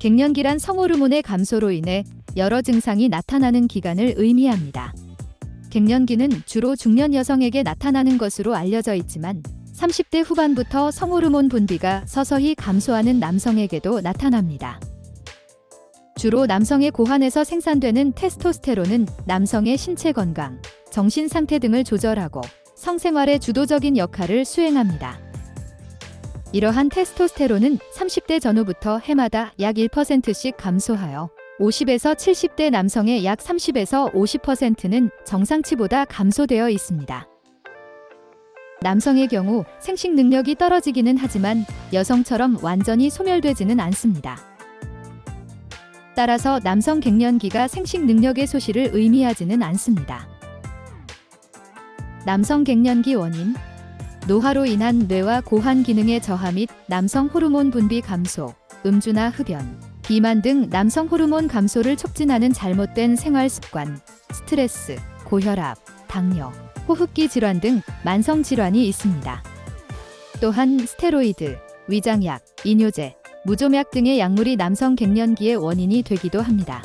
갱년기란 성호르몬의 감소로 인해 여러 증상이 나타나는 기간을 의미합니다. 갱년기는 주로 중년 여성에게 나타나는 것으로 알려져 있지만 30대 후반부터 성호르몬 분비가 서서히 감소하는 남성에게도 나타납니다. 주로 남성의 고환에서 생산되는 테스토스테론은 남성의 신체 건강, 정신 상태 등을 조절하고 성생활의 주도적인 역할을 수행합니다. 이러한 테스토스테론은 30대 전후부터 해마다 약 1%씩 감소하여 50에서 70대 남성의 약 30에서 50%는 정상치보다 감소되어 있습니다. 남성의 경우 생식 능력이 떨어지기는 하지만 여성처럼 완전히 소멸되지는 않습니다. 따라서 남성 갱년기가 생식 능력의 소실을 의미하지는 않습니다. 남성 갱년기 원인 노화로 인한 뇌와 고환 기능의 저하 및 남성 호르몬 분비 감소, 음주나 흡연, 비만 등 남성 호르몬 감소를 촉진하는 잘못된 생활 습관, 스트레스, 고혈압, 당뇨, 호흡기 질환 등 만성 질환이 있습니다. 또한 스테로이드, 위장약, 이뇨제, 무좀약 등의 약물이 남성 갱년기의 원인이 되기도 합니다.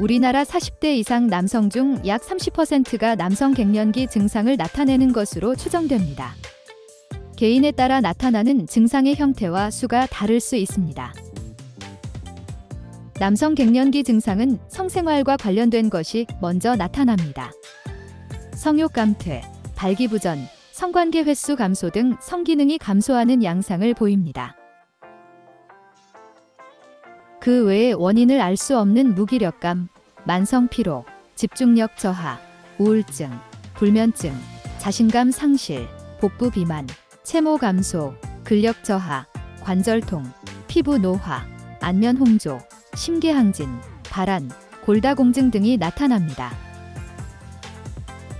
우리나라 40대 이상 남성 중 약 30%가 남성 갱년기 증상을 나타내는 것으로 추정됩니다. 개인에 따라 나타나는 증상의 형태와 수가 다를 수 있습니다. 남성 갱년기 증상은 성생활과 관련된 것이 먼저 나타납니다. 성욕 감퇴, 발기부전, 성관계 횟수 감소 등 성기능이 감소하는 양상을 보입니다. 그 외에 원인을 알 수 없는 무기력감, 만성 피로, 집중력 저하, 우울증, 불면증, 자신감 상실, 복부 비만, 체모 감소, 근력 저하, 관절통, 피부 노화, 안면 홍조, 심계항진, 발한, 골다공증 등이 나타납니다.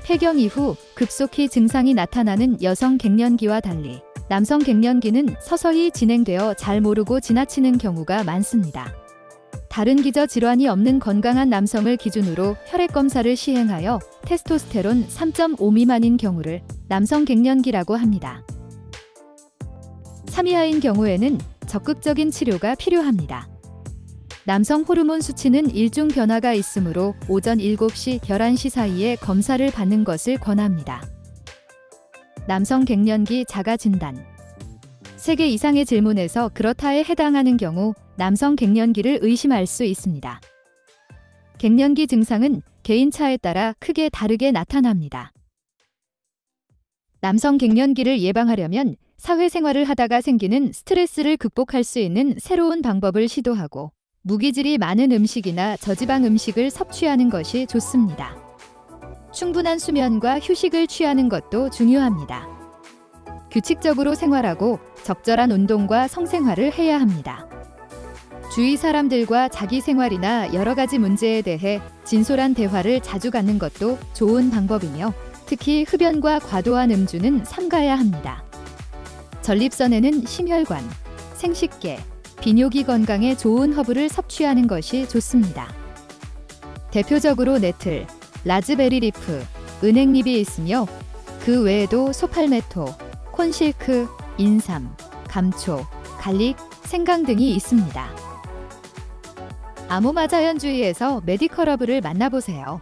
폐경 이후 급속히 증상이 나타나는 여성 갱년기와 달리 남성 갱년기는 서서히 진행되어 잘 모르고 지나치는 경우가 많습니다. 다른 기저 질환이 없는 건강한 남성을 기준으로 혈액 검사를 시행하여 테스토스테론 3.5 미만인 경우를 남성 갱년기라고 합니다. 3 이하인 경우에는 적극적인 치료가 필요합니다. 남성 호르몬 수치는 일중 변화가 있으므로 오전 7시, 11시 사이에 검사를 받는 것을 권합니다. 남성 갱년기 자가 진단 3개 이상의 질문에서 그렇다에 해당하는 경우 남성 갱년기를 의심할 수 있습니다. 갱년기 증상은 개인차에 따라 크게 다르게 나타납니다. 남성 갱년기를 예방하려면 사회생활을 하다가 생기는 스트레스를 극복할 수 있는 새로운 방법을 시도하고 무기질이 많은 음식이나 저지방 음식을 섭취하는 것이 좋습니다. 충분한 수면과 휴식을 취하는 것도 중요합니다. 규칙적으로 생활하고 적절한 운동과 성생활을 해야 합니다. 주위 사람들과 자기 생활이나 여러 가지 문제에 대해 진솔한 대화를 자주 갖는 것도 좋은 방법이며 특히 흡연과 과도한 음주는 삼가야 합니다. 전립선에는 심혈관, 생식계, 비뇨기 건강에 좋은 허브를 섭취하는 것이 좋습니다. 대표적으로 nettle, raspberry leaf, 은행잎이 있으며 그 외에도 saw palmetto, corn silk, 인삼, 감초, garlic, 생강 등이 있습니다. 아모마 자연주의에서 medical 허브를 만나보세요.